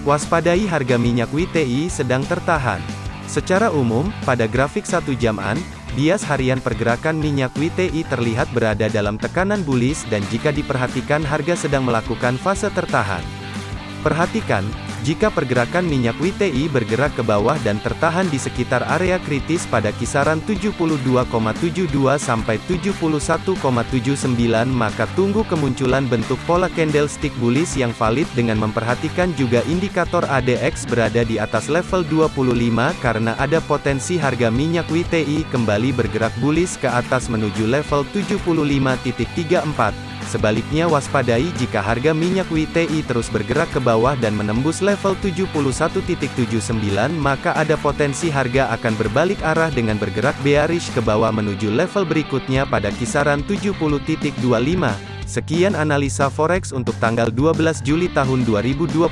Waspadai harga minyak WTI sedang tertahan. Secara umum, pada grafik satu jaman, bias harian pergerakan minyak WTI terlihat berada dalam tekanan bullish dan jika diperhatikan harga sedang melakukan fase tertahan. Perhatikan, jika pergerakan minyak WTI bergerak ke bawah dan tertahan di sekitar area kritis pada kisaran 72,72 sampai 71,79 maka tunggu kemunculan bentuk pola candlestick bullish yang valid dengan memperhatikan juga indikator ADX berada di atas level 25 karena ada potensi harga minyak WTI kembali bergerak bullish ke atas menuju level 75.34. Sebaliknya waspadai jika harga minyak WTI terus bergerak ke bawah dan menembus level 71.79 maka ada potensi harga akan berbalik arah dengan bergerak bearish ke bawah menuju level berikutnya pada kisaran 70.25. Sekian analisa forex untuk tanggal 12 Juli tahun 2021.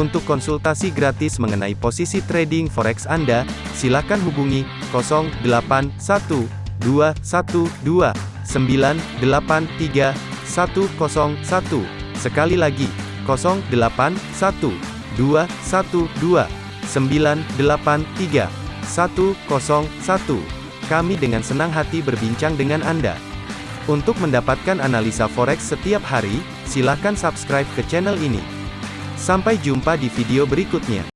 Untuk konsultasi gratis mengenai posisi trading forex Anda, silakan hubungi 081212 983 101. Sekali lagi, 081 212 983 101. Kami dengan senang hati berbincang dengan Anda. Untuk mendapatkan analisa forex setiap hari, silakan subscribe ke channel ini. Sampai jumpa di video berikutnya.